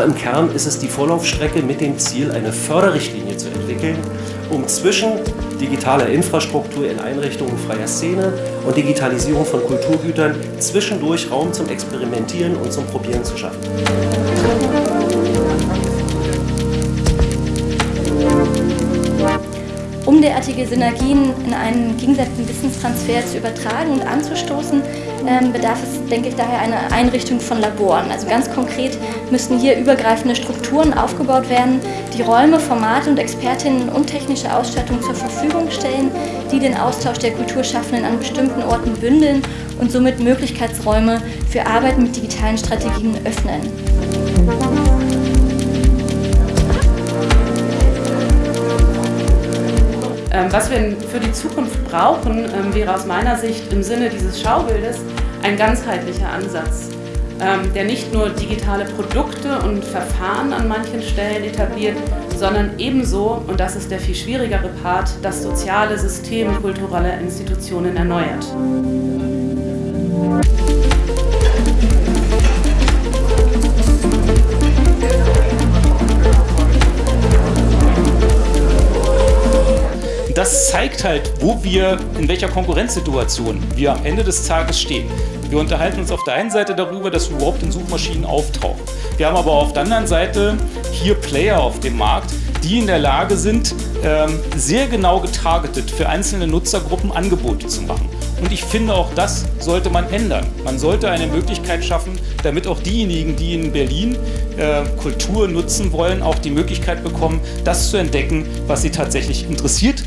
Aber im Kern ist es die Vorlaufstrecke mit dem Ziel, eine Förderrichtlinie zu entwickeln, um zwischen digitaler Infrastruktur in Einrichtungen freier Szene und Digitalisierung von Kulturgütern zwischendurch Raum zum Experimentieren und zum Probieren zu schaffen. Derartige Synergien in einen gegenseitigen Wissenstransfer zu übertragen und anzustoßen, ähm, bedarf es, denke ich, daher einer Einrichtung von Laboren. Also ganz konkret müssten hier übergreifende Strukturen aufgebaut werden, die Räume, Formate und Expertinnen und technische Ausstattung zur Verfügung stellen, die den Austausch der Kulturschaffenden an bestimmten Orten bündeln und somit Möglichkeitsräume für Arbeit mit digitalen Strategien öffnen. Was wir für die Zukunft brauchen, ähm, wäre aus meiner Sicht im Sinne dieses Schaubildes ein ganzheitlicher Ansatz, ähm, der nicht nur digitale Produkte und Verfahren an manchen Stellen etabliert, sondern ebenso, und das ist der viel schwierigere Part, das soziale System kultureller Institutionen erneuert. Das zeigt halt, wo wir, in welcher Konkurrenzsituation wir am Ende des Tages stehen. Wir unterhalten uns auf der einen Seite darüber, dass wir überhaupt in Suchmaschinen auftauchen. Wir haben aber auf der anderen Seite hier Player auf dem Markt, die in der Lage sind, ähm, sehr genau getargetet für einzelne Nutzergruppen Angebote zu machen. Und ich finde, auch das sollte man ändern. Man sollte eine Möglichkeit schaffen, damit auch diejenigen, die in Berlin äh, Kultur nutzen wollen, auch die Möglichkeit bekommen, das zu entdecken, was sie tatsächlich interessiert.